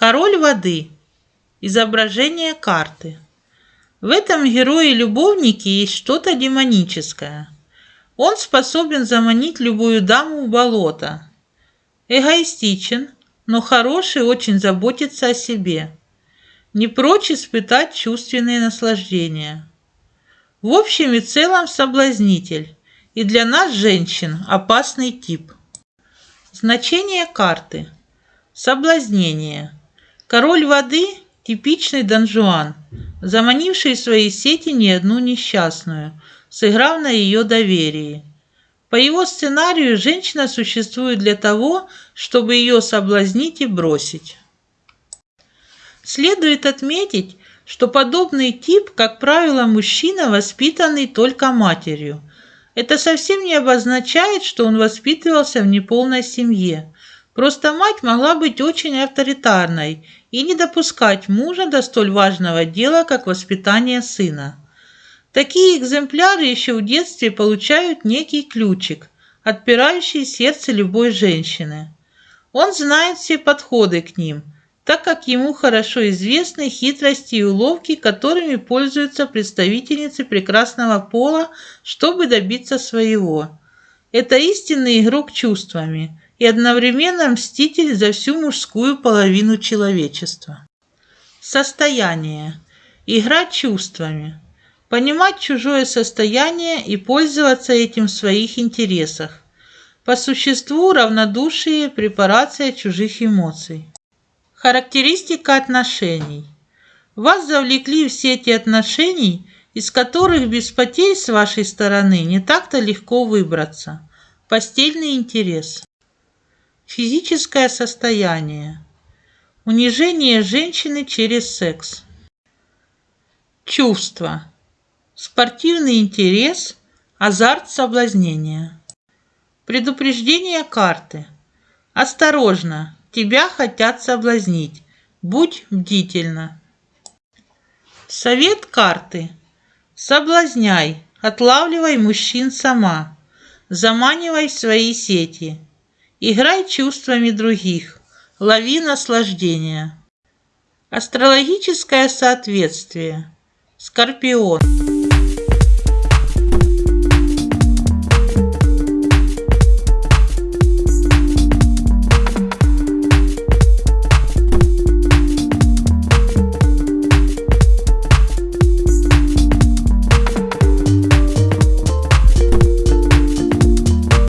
Король воды. Изображение карты. В этом герое-любовнике есть что-то демоническое. Он способен заманить любую даму в болото. Эгоистичен, но хороший очень заботится о себе. Не прочь испытать чувственные наслаждения. В общем и целом соблазнитель. И для нас, женщин, опасный тип. Значение карты. Соблазнение. Король воды – типичный донжуан, заманивший в свои сети не одну несчастную, сыграв на ее доверии. По его сценарию женщина существует для того, чтобы ее соблазнить и бросить. Следует отметить, что подобный тип, как правило, мужчина, воспитанный только матерью. Это совсем не обозначает, что он воспитывался в неполной семье. Просто мать могла быть очень авторитарной и не допускать мужа до столь важного дела, как воспитание сына. Такие экземпляры еще в детстве получают некий ключик, отпирающий сердце любой женщины. Он знает все подходы к ним, так как ему хорошо известны хитрости и уловки, которыми пользуются представительницы прекрасного пола, чтобы добиться своего. Это истинный игрок чувствами – и одновременно мститель за всю мужскую половину человечества. Состояние. Игра чувствами. Понимать чужое состояние и пользоваться этим в своих интересах. По существу равнодушие – препарация чужих эмоций. Характеристика отношений. Вас завлекли в сети отношений, из которых без потерь с вашей стороны не так-то легко выбраться. Постельный интерес. Физическое состояние. Унижение женщины через секс. Чувства. Спортивный интерес, азарт соблазнения. Предупреждение карты. Осторожно, тебя хотят соблазнить. Будь бдительна. Совет карты. Соблазняй, отлавливай мужчин сама. Заманивай в свои сети. Играй чувствами других, лови наслаждение. Астрологическое соответствие. Скорпион.